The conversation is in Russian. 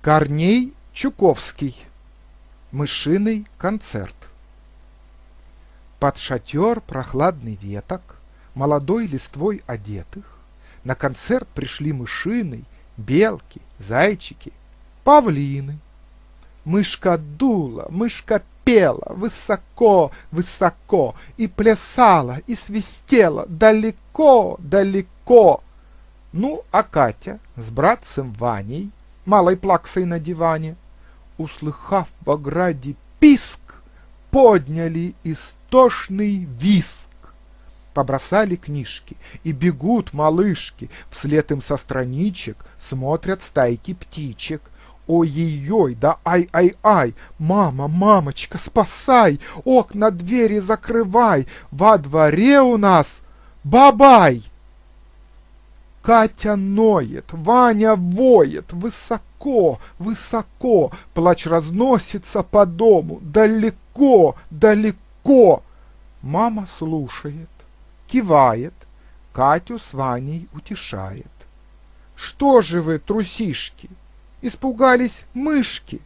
Корней Чуковский. Мышиный концерт. Под шатер прохладный веток, Молодой листвой одетых, На концерт пришли мышиный, Белки, зайчики, павлины. Мышка дула, мышка пела Высоко, высоко, И плясала, и свистела Далеко, далеко. Ну, а Катя с братцем Ваней малой плаксой на диване, услыхав в ограде писк, подняли истошный виск. Побросали книжки, и бегут малышки, вслед им со страничек смотрят стайки птичек. Ой-ой-ой, да ай-ай-ай, мама, мамочка, спасай, окна двери закрывай, во дворе у нас бабай! Катя ноет, Ваня воет, высоко, высоко, плач разносится по дому, далеко, далеко. Мама слушает, кивает, Катю с Ваней утешает. Что же вы, трусишки, испугались мышки?